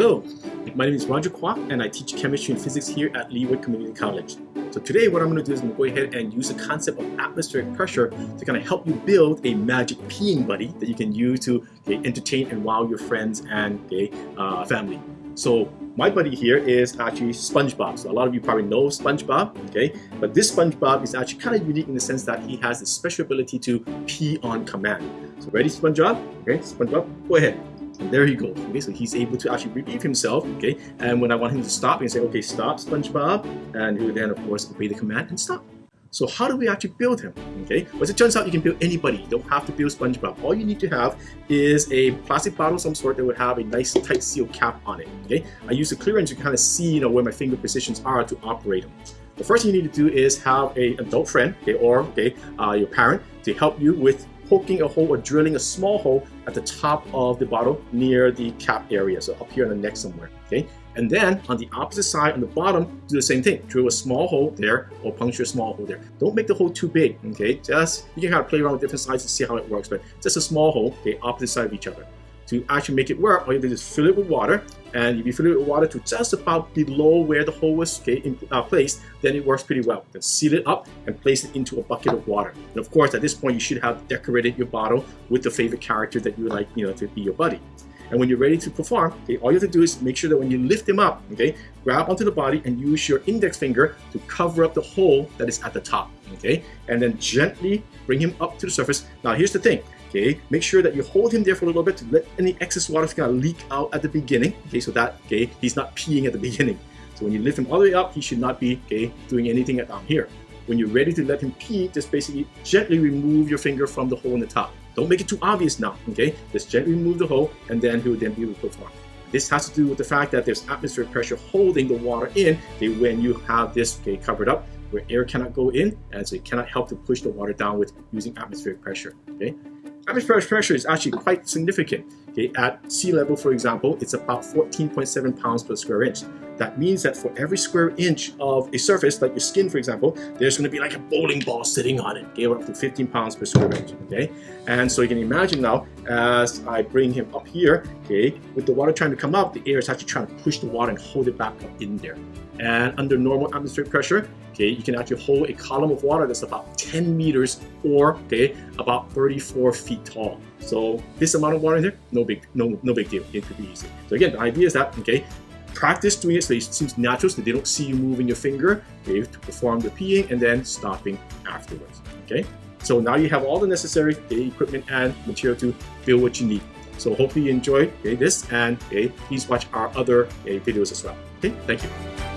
Hello, my name is Roger Kwok and I teach chemistry and physics here at Leeward Community College. So today what I'm going to do is I'm going to go ahead and use the concept of atmospheric pressure to kind of help you build a magic peeing buddy that you can use to okay, entertain and wow your friends and okay, uh, family. So my buddy here is actually SpongeBob. So a lot of you probably know SpongeBob, okay? But this SpongeBob is actually kind of unique in the sense that he has the special ability to pee on command. So ready, SpongeBob? Okay, SpongeBob, go ahead. And there he goes. Okay, so he's able to actually relieve himself. Okay, and when I want him to stop, he can say, okay, stop, SpongeBob, and he then, of course, obey the command and stop. So how do we actually build him? Okay, well, it turns out, you can build anybody. You don't have to build SpongeBob. All you need to have is a plastic bottle of some sort that would have a nice tight seal cap on it. Okay, I use the clearance to kind of see, you know, where my finger positions are to operate them. The first thing you need to do is have a adult friend, okay, or okay, uh, your parent to help you with poking a hole or drilling a small hole at the top of the bottle near the cap area, so up here on the neck somewhere, okay? And then on the opposite side, on the bottom, do the same thing. Drill a small hole there or puncture a small hole there. Don't make the hole too big, okay? Just, you can kind of play around with different sizes to see how it works, but just a small hole, okay, opposite side of each other. To actually make it work, all you do is fill it with water, and if you fill it with water to just about below where the hole was uh, placed, then it works pretty well. Then seal it up and place it into a bucket of water. And of course, at this point, you should have decorated your bottle with the favorite character that you would like, you know, to be your buddy. And when you're ready to perform, okay, all you have to do is make sure that when you lift him up, okay, grab onto the body and use your index finger to cover up the hole that is at the top, okay? And then gently bring him up to the surface. Now, here's the thing. Okay, make sure that you hold him there for a little bit to let any excess water kind of leak out at the beginning. Okay, so that okay, he's not peeing at the beginning. So when you lift him all the way up, he should not be okay doing anything down here. When you're ready to let him pee, just basically gently remove your finger from the hole in the top. Don't make it too obvious now, okay? Just gently remove the hole and then he will then be able to perform. This has to do with the fact that there's atmospheric pressure holding the water in okay, when you have this okay, covered up where air cannot go in and so it cannot help to push the water down with using atmospheric pressure, okay? Atmospheric pressure is actually quite significant. Okay, at sea level, for example, it's about 14.7 pounds per square inch. That means that for every square inch of a surface, like your skin, for example, there's going to be like a bowling ball sitting on it, okay, up to 15 pounds per square inch, okay? And so you can imagine now, as I bring him up here, okay, with the water trying to come up, the air is actually trying to push the water and hold it back up in there. And under normal atmospheric pressure, okay, you can actually hold a column of water that's about 10 meters or okay, about 34 feet tall. So this amount of water in there, no big, no, no big deal. It could be easy. So again, the idea is that okay, practice doing it so it seems natural so they don't see you moving your finger okay, to perform the peeing and then stopping afterwards. Okay, so now you have all the necessary okay, equipment and material to build what you need. So hopefully you enjoyed okay, this and okay, please watch our other videos as well. Okay, thank you.